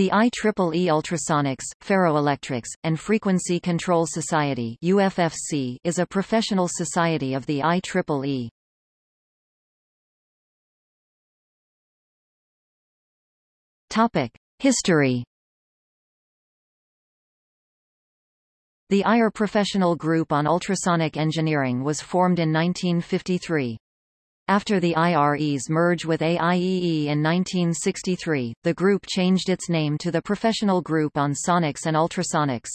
The IEEE Ultrasonics, Ferroelectrics, and Frequency Control Society UFFC is a professional society of the IEEE. Topic: History. The IRE Professional Group on Ultrasonic Engineering was formed in 1953. After the IRE's merge with AIEE in 1963, the group changed its name to the Professional Group on Sonics and Ultrasonics.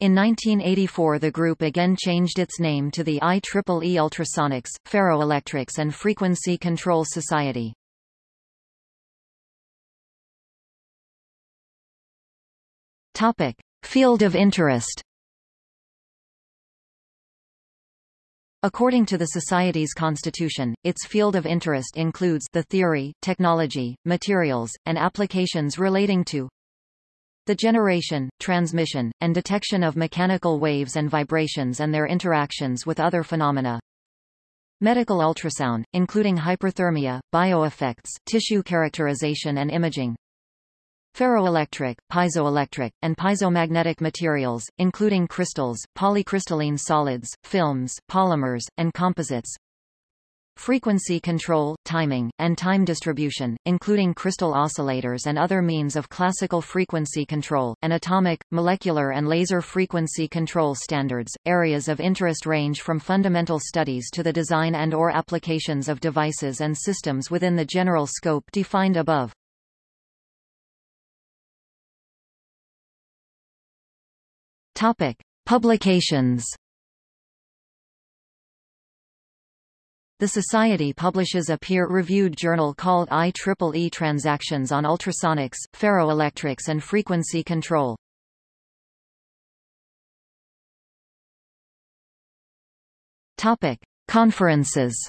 In 1984 the group again changed its name to the IEEE Ultrasonics, Ferroelectrics and Frequency Control Society. Topic. Field of interest According to the Society's constitution, its field of interest includes the theory, technology, materials, and applications relating to the generation, transmission, and detection of mechanical waves and vibrations and their interactions with other phenomena. Medical ultrasound, including hyperthermia, bioeffects, tissue characterization and imaging. Ferroelectric, piezoelectric, and piezomagnetic materials, including crystals, polycrystalline solids, films, polymers, and composites. Frequency control, timing, and time distribution, including crystal oscillators and other means of classical frequency control, and atomic, molecular and laser frequency control standards. Areas of interest range from fundamental studies to the design and or applications of devices and systems within the general scope defined above. Topic: Publications. The Society publishes a peer-reviewed journal called IEEE Transactions on Ultrasonics, Ferroelectrics and Frequency Control. Topic: Conferences.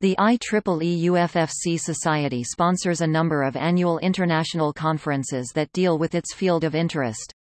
The IEEE UFFC Society sponsors a number of annual international conferences that deal with its field of interest.